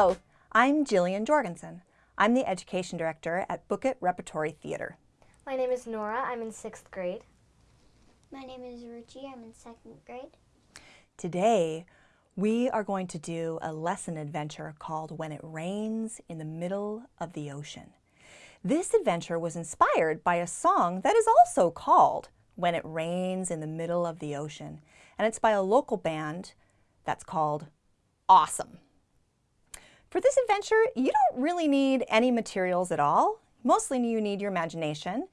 Hello, I'm Jillian Jorgensen. I'm the Education Director at Bookett Repertory Theater. My name is Nora. I'm in sixth grade. My name is Ruchi. I'm in second grade. Today, we are going to do a lesson adventure called When It Rains in the Middle of the Ocean. This adventure was inspired by a song that is also called When It Rains in the Middle of the Ocean, and it's by a local band that's called Awesome. For this adventure, you don't really need any materials at all. Mostly you need your imagination,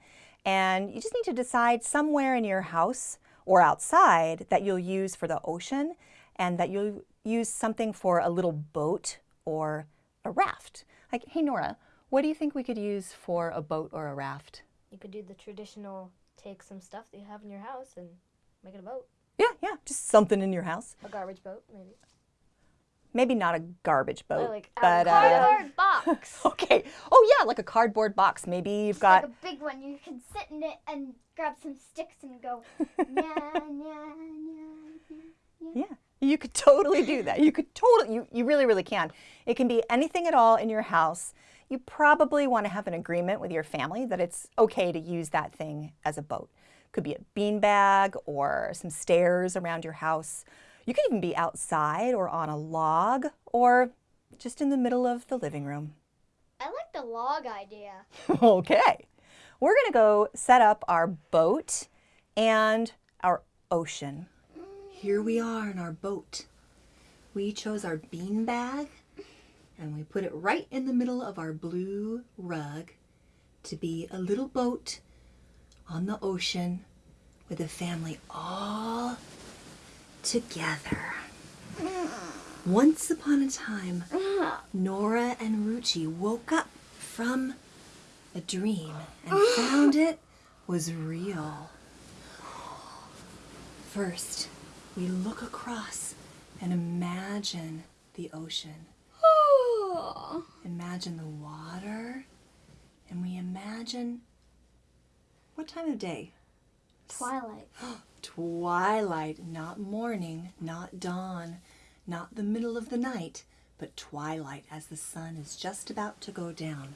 and you just need to decide somewhere in your house or outside that you'll use for the ocean and that you'll use something for a little boat or a raft. Like, hey Nora, what do you think we could use for a boat or a raft? You could do the traditional take some stuff that you have in your house and make it a boat. Yeah, yeah, just something in your house. A garbage boat, maybe. Maybe not a garbage boat, like a but uh, Cardboard box. okay. Oh yeah, like a cardboard box. Maybe you've got like a big one. You can sit in it and grab some sticks and go. nya. Yeah, you could totally do that. You could totally, you, you really, really can. It can be anything at all in your house. You probably want to have an agreement with your family that it's okay to use that thing as a boat. Could be a bean bag or some stairs around your house. You could even be outside or on a log or just in the middle of the living room. I like the log idea. okay, we're going to go set up our boat and our ocean. Here we are in our boat. We chose our bean bag and we put it right in the middle of our blue rug to be a little boat on the ocean with a family all together. Once upon a time, Nora and Ruchi woke up from a dream and found it was real. First, we look across and imagine the ocean. Imagine the water, and we imagine what time of day? Twilight. Twilight, not morning, not dawn, not the middle of the night, but twilight as the sun is just about to go down.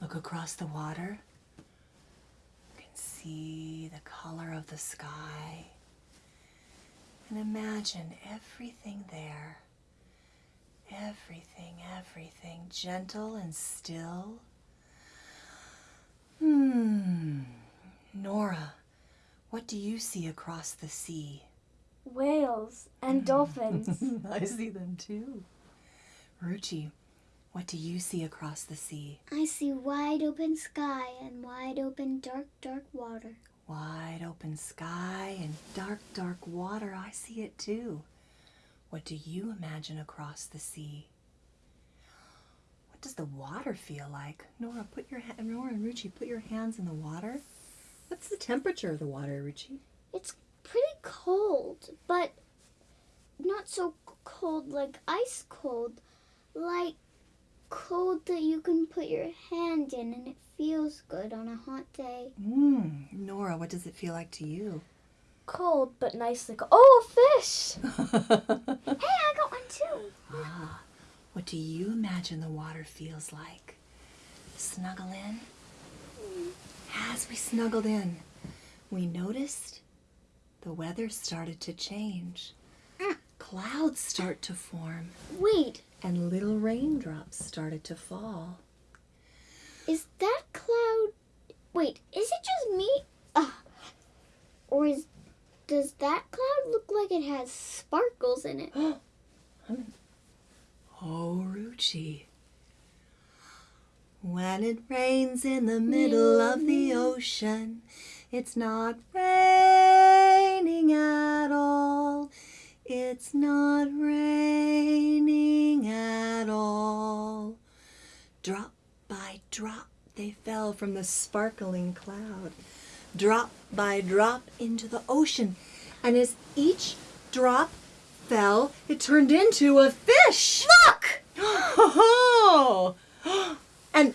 Look across the water. You can see the color of the sky. And imagine everything there. Everything, everything gentle and still. Hmm. Nora, what do you see across the sea? Whales and dolphins. I see them too. Ruchi, what do you see across the sea? I see wide open sky and wide open dark, dark water. Wide open sky and dark, dark water. I see it too. What do you imagine across the sea? What does the water feel like? Nora, put your ha- Nora and Ruchi, put your hands in the water. What's the temperature of the water, Ruchi? It's pretty cold, but not so cold like ice cold. Like cold that you can put your hand in and it feels good on a hot day. Mmm. Nora, what does it feel like to you? Cold but nice like oh a fish. Hey, I got one too. Ah, what do you imagine the water feels like? Snuggle in? As we snuggled in, we noticed the weather started to change. Clouds start to form, Wait, and little raindrops started to fall. is that cloud? Wait, is it just me? Uh, or is does that cloud look like it has sparkles in it? Oh, Ruchi. When it rains in the middle of the ocean, it's not raining at all. It's not raining at all. Drop by drop, they fell from the sparkling cloud. Drop by drop into the ocean. And as each drop fell, it turned into a fish. Look! Oh! And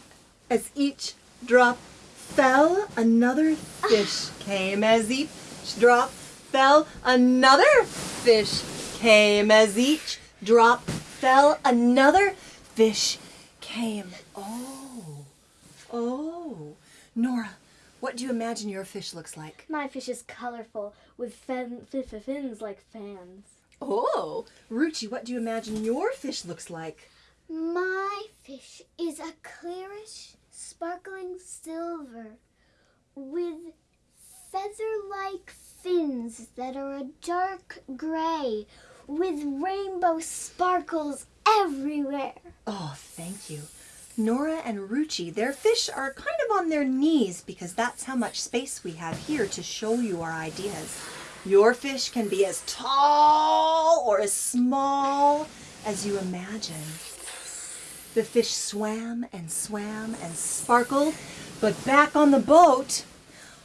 as each drop fell, another fish ah. came. As each drop fell, another fish came. As each drop fell, another fish came. Oh, oh. Nora, what do you imagine your fish looks like? My fish is colorful with fin- fin- fin- fins like fans. Oh, Ruchi, what do you imagine your fish looks like? My fish is a clearish, sparkling silver with feather-like fins that are a dark gray with rainbow sparkles everywhere. Oh, thank you. Nora and Ruchi, their fish are kind of on their knees because that's how much space we have here to show you our ideas. Your fish can be as tall or as small as you imagine. The fish swam and swam and sparkled, but back on the boat,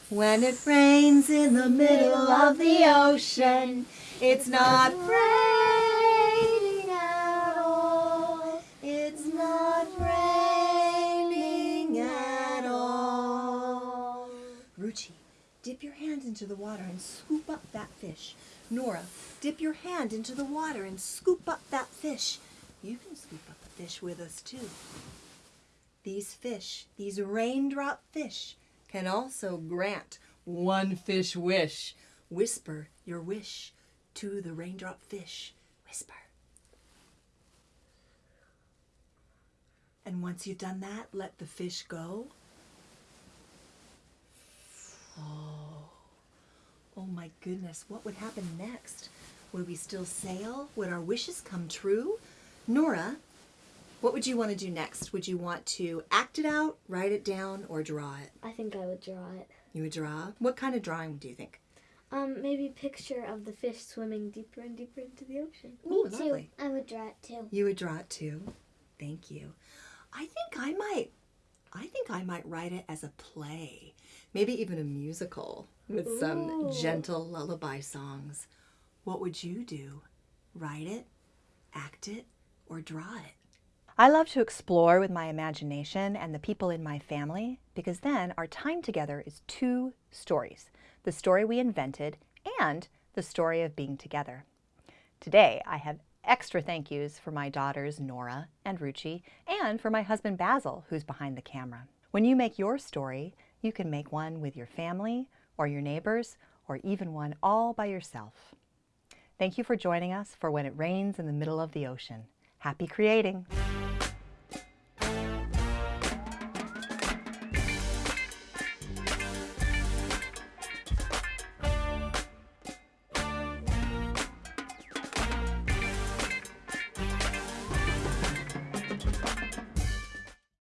when it rains in the middle of the ocean, it's not raining at all. It's not raining at all. Ruchi, dip your hand into the water and scoop up that fish. Nora, dip your hand into the water and scoop up that fish. You can scoop up fish with us too. These fish, these raindrop fish, can also grant one fish wish. Whisper your wish to the raindrop fish. Whisper. And once you've done that, let the fish go. Oh, oh my goodness, what would happen next? Would we still sail? Would our wishes come true? Nora, what would you want to do next? Would you want to act it out, write it down, or draw it? I think I would draw it. You would draw? What kind of drawing do you think? Um, maybe picture of the fish swimming deeper and deeper into the ocean. Me Ooh, too. lovely. I would draw it too. You would draw it too. Thank you. I think I might I think I might write it as a play. Maybe even a musical with some gentle lullaby songs. What would you do? Write it, act it, or draw it? I love to explore with my imagination and the people in my family because then our time together is two stories the story we invented and the story of being together. Today, I have extra thank yous for my daughters Nora and Ruchi and for my husband Basil, who's behind the camera. When you make your story, you can make one with your family or your neighbors or even one all by yourself. Thank you for joining us for When It Rains in the Middle of the Ocean. Happy creating!